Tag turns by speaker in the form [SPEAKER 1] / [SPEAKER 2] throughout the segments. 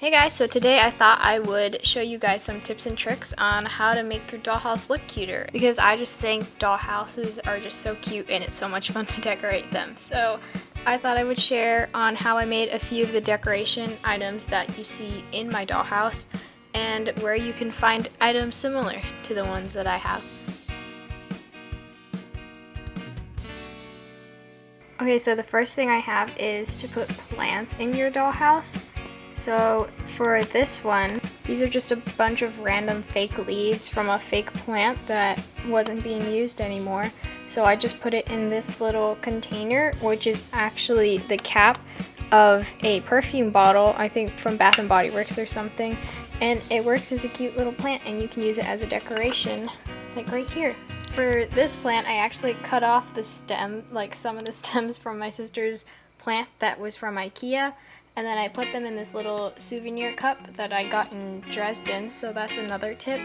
[SPEAKER 1] Hey guys, so today I thought I would show you guys some tips and tricks on how to make your dollhouse look cuter because I just think dollhouses are just so cute and it's so much fun to decorate them. So I thought I would share on how I made a few of the decoration items that you see in my dollhouse and where you can find items similar to the ones that I have. Okay, so the first thing I have is to put plants in your dollhouse. So for this one, these are just a bunch of random fake leaves from a fake plant that wasn't being used anymore. So I just put it in this little container, which is actually the cap of a perfume bottle, I think from Bath & Body Works or something. And it works as a cute little plant and you can use it as a decoration, like right here. For this plant, I actually cut off the stem, like some of the stems from my sister's plant that was from Ikea and then I put them in this little souvenir cup that I got in Dresden. So that's another tip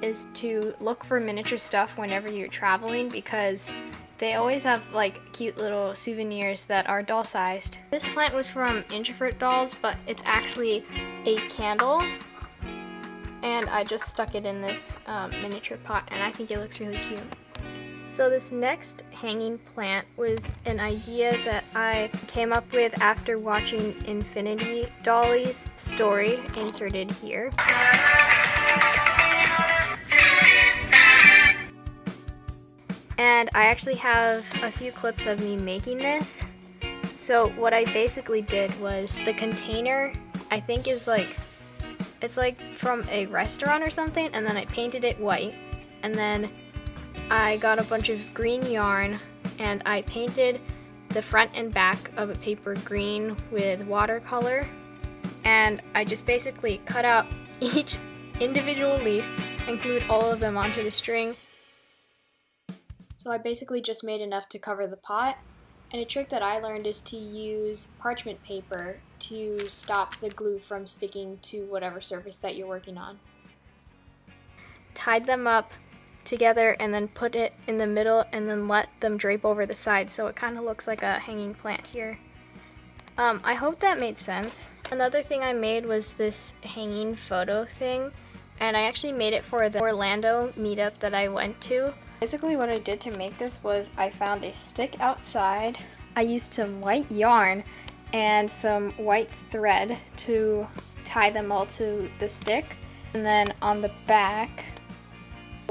[SPEAKER 1] is to look for miniature stuff whenever you're traveling because they always have like cute little souvenirs that are doll sized. This plant was from Introvert Dolls but it's actually a candle and I just stuck it in this um, miniature pot and I think it looks really cute. So this next hanging plant was an idea that I came up with after watching Infinity Dolly's story inserted here. And I actually have a few clips of me making this. So what I basically did was the container I think is like, it's like from a restaurant or something and then I painted it white and then I got a bunch of green yarn and I painted the front and back of a paper green with watercolor and I just basically cut out each individual leaf and glued all of them onto the string. So I basically just made enough to cover the pot and a trick that I learned is to use parchment paper to stop the glue from sticking to whatever surface that you're working on. Tied them up together and then put it in the middle and then let them drape over the side so it kind of looks like a hanging plant here. Um, I hope that made sense. Another thing I made was this hanging photo thing and I actually made it for the Orlando meetup that I went to. Basically what I did to make this was I found a stick outside. I used some white yarn and some white thread to tie them all to the stick. And then on the back,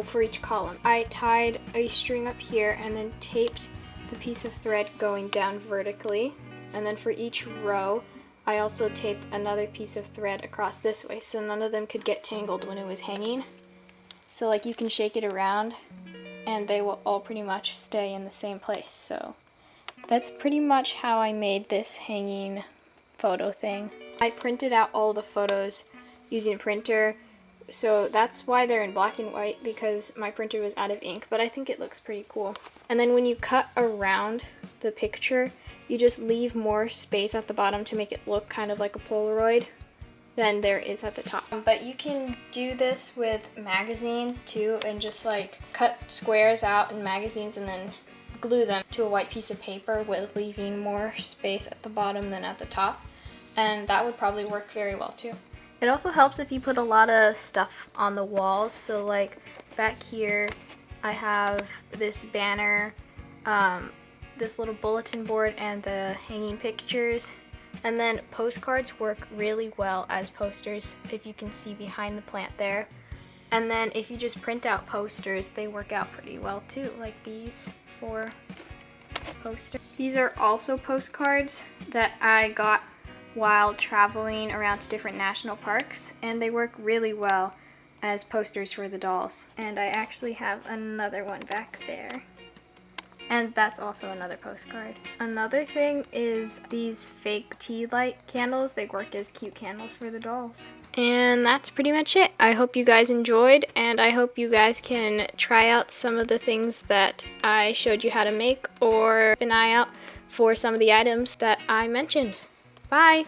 [SPEAKER 1] for each column. I tied a string up here and then taped the piece of thread going down vertically. And then for each row, I also taped another piece of thread across this way so none of them could get tangled when it was hanging. So like you can shake it around and they will all pretty much stay in the same place. So that's pretty much how I made this hanging photo thing. I printed out all the photos using a printer so that's why they're in black and white because my printer was out of ink, but I think it looks pretty cool. And then when you cut around the picture, you just leave more space at the bottom to make it look kind of like a Polaroid than there is at the top. But you can do this with magazines too and just like cut squares out in magazines and then glue them to a white piece of paper with leaving more space at the bottom than at the top. And that would probably work very well too. It also helps if you put a lot of stuff on the walls. So like back here, I have this banner, um, this little bulletin board and the hanging pictures. And then postcards work really well as posters if you can see behind the plant there. And then if you just print out posters, they work out pretty well too, like these four posters. These are also postcards that I got while traveling around to different national parks and they work really well as posters for the dolls. And I actually have another one back there. And that's also another postcard. Another thing is these fake tea light candles. They work as cute candles for the dolls. And that's pretty much it. I hope you guys enjoyed and I hope you guys can try out some of the things that I showed you how to make or an eye out for some of the items that I mentioned. Bye!